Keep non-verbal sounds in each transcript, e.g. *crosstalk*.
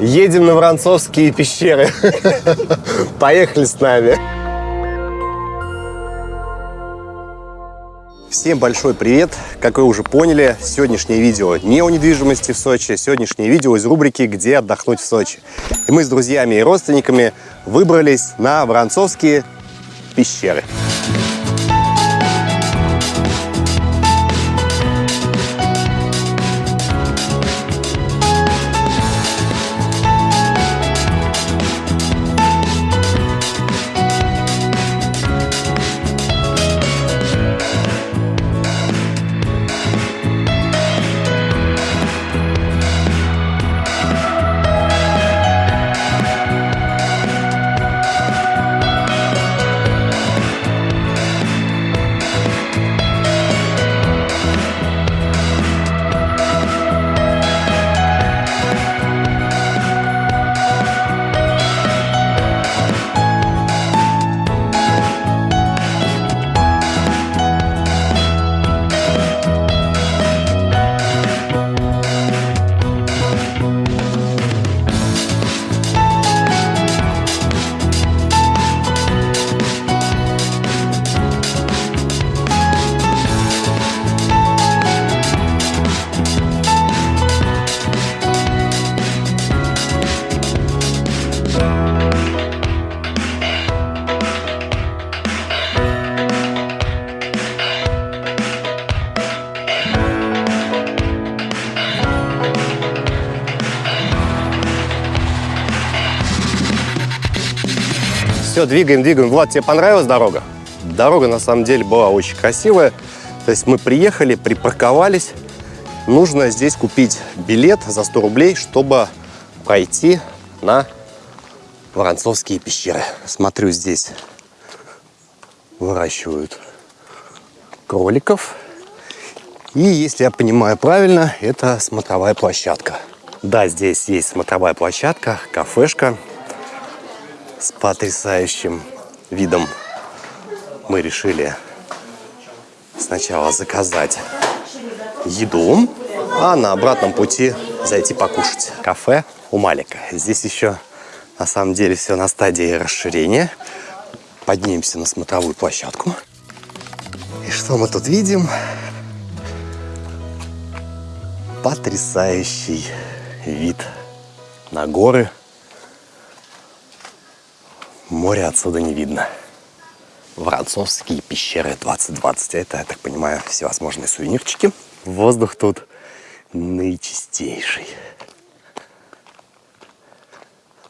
Едем на Воронцовские пещеры. Поехали с нами. Всем большой привет! Как вы уже поняли, сегодняшнее видео не о недвижимости в Сочи, сегодняшнее видео из рубрики «Где отдохнуть в Сочи». И мы с друзьями и родственниками выбрались на Воронцовские пещеры. Все, двигаем, двигаем. Влад, тебе понравилась дорога? Дорога на самом деле была очень красивая. То есть мы приехали, припарковались. Нужно здесь купить билет за 100 рублей, чтобы пройти на Воронцовские пещеры. Смотрю, здесь выращивают кроликов. И, если я понимаю правильно, это смотровая площадка. Да, здесь есть смотровая площадка, кафешка с потрясающим видом. Мы решили сначала заказать еду, а на обратном пути зайти покушать. Кафе у Малика. Здесь еще на самом деле все на стадии расширения. Поднимемся на смотровую площадку. И что мы тут видим? Потрясающий вид на горы. Моря отсюда не видно. Воронцовские пещеры 2020. Это, я так понимаю, всевозможные сувенирчики. Воздух тут наичистейший.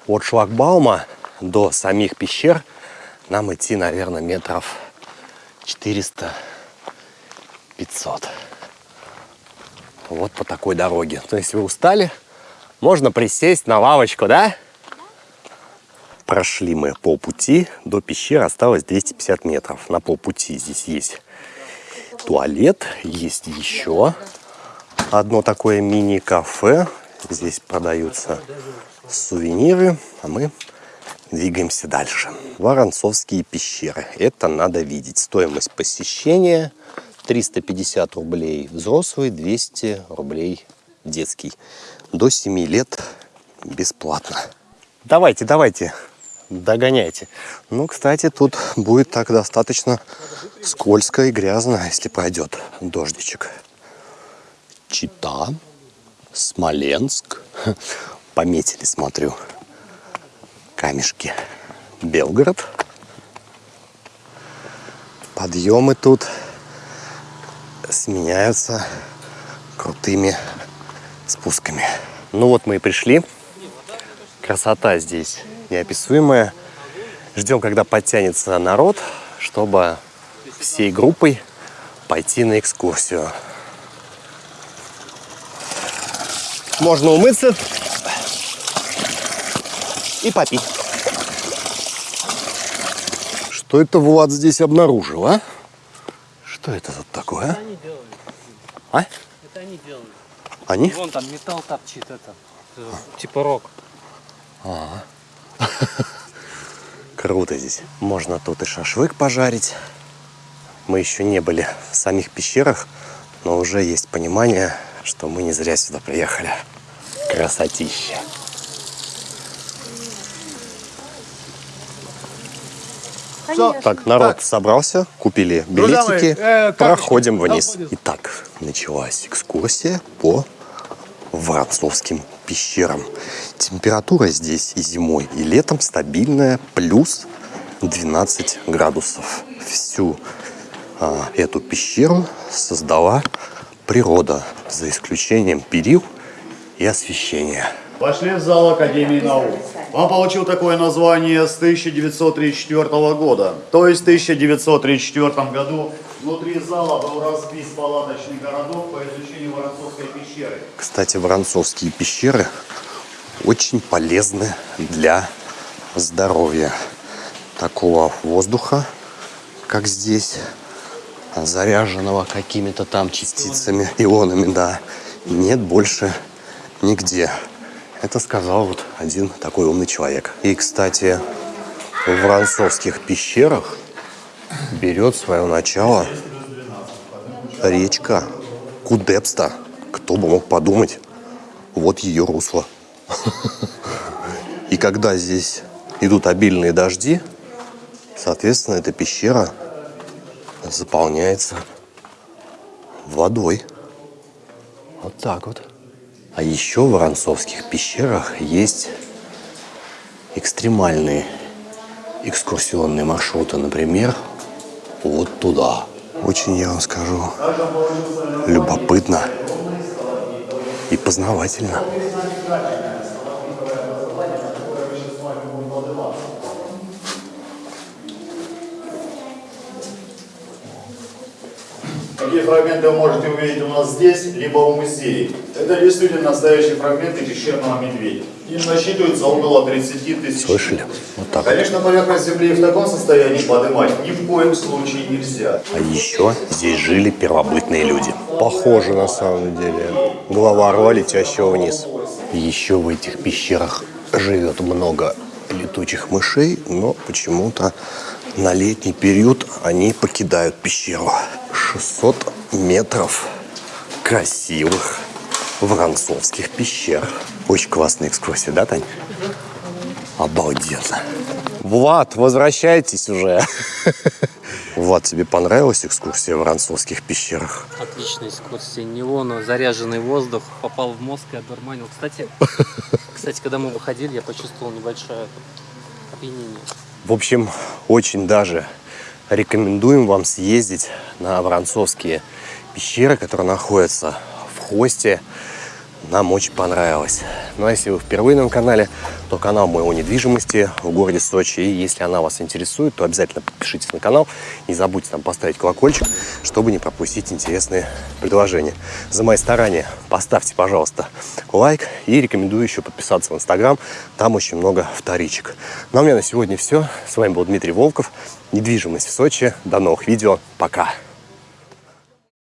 От шлагбаума до самих пещер нам идти, наверное, метров 400-500. Вот по такой дороге. То есть вы устали, можно присесть на лавочку, да? Прошли мы полпути, до пещеры осталось 250 метров. На полпути здесь есть туалет, есть еще одно такое мини-кафе. Здесь продаются сувениры, а мы двигаемся дальше. Воронцовские пещеры. Это надо видеть. Стоимость посещения 350 рублей взрослый, 200 рублей детский. До 7 лет бесплатно. Давайте, давайте, догоняйте. Ну, кстати, тут будет так достаточно скользко и грязно, если пойдет дождичек. Чита, Смоленск. *laughs* Пометили, смотрю, камешки. Белгород. Подъемы тут сменяются крутыми спусками. Ну вот мы и пришли. Красота здесь неописуемая. Ждем, когда подтянется народ, чтобы всей группой пойти на экскурсию. Можно умыться и попить. Что это Влад здесь обнаружил, а? Что это тут такое? Это они делают. А? Это они делают. Они? Вон там металл торчит это. Типа рок. А -а -а. *laughs* Круто здесь. Можно тут и шашлык пожарить. Мы еще не были в самих пещерах, но уже есть понимание, что мы не зря сюда приехали. Красотища. Все. Так, народ собрался, купили Друзья мои, билетики, э, проходим вниз. Итак, началась экскурсия по Воронцовским пещерам. Температура здесь и зимой, и летом стабильная, плюс 12 градусов. Всю а, эту пещеру создала природа, за исключением перил и освещения. Пошли в зал Академии наук. Он получил такое название с 1934 года. То есть в 1934 году внутри зала был разбит палаточный городок по изучению Воронцовской пещеры. Кстати, воронцовские пещеры очень полезны для здоровья. Такого воздуха, как здесь, заряженного какими-то там частицами, ионами, да, нет больше нигде. Это сказал вот один такой умный человек. И, кстати, в Воронцовских пещерах берет свое начало речка Кудепста. Кто бы мог подумать, вот ее русло. *laughs* И когда здесь идут обильные дожди, соответственно, эта пещера заполняется водой. Вот так вот. А еще в Воронцовских пещерах есть экстремальные экскурсионные маршруты. Например, вот туда. Очень, я вам скажу, любопытно и познавательно. Такие фрагменты вы можете увидеть у нас здесь, либо в музее. Это действительно настоящие фрагменты пещерного медведя. Им насчитывается около 30 тысяч. Слышали? Вот так. Конечно, поверхность земли в таком состоянии поднимать ни в коем случае нельзя. А еще здесь жили первобытные люди. Похоже на самом деле. Голова орла, летящего вниз. Еще в этих пещерах живет много летучих мышей, но почему-то на летний период они покидают пещеру. 600 метров красивых воронцовских пещер. Очень классная экскурсия, да, Тань? Обалденно. Влад, возвращайтесь уже. Влад, тебе понравилась экскурсия в Воронцовских пещерах? Отличная экскурсия. Неону, заряженный воздух, попал в мозг и одурманил. Кстати, кстати, когда мы выходили, я почувствовал небольшое опьянение. В общем, очень даже рекомендуем вам съездить на Воронцовские пещеры, которые находятся в Хосте. Нам очень понравилось. Ну а если вы впервые на моем канале, то канал моего недвижимости в городе Сочи. И если она вас интересует, то обязательно подпишитесь на канал. Не забудьте там поставить колокольчик, чтобы не пропустить интересные предложения. За мои старания поставьте, пожалуйста, лайк. И рекомендую еще подписаться в Инстаграм. Там очень много вторичек. Ну а у меня на сегодня все. С вами был Дмитрий Волков. Недвижимость в Сочи. До новых видео. Пока.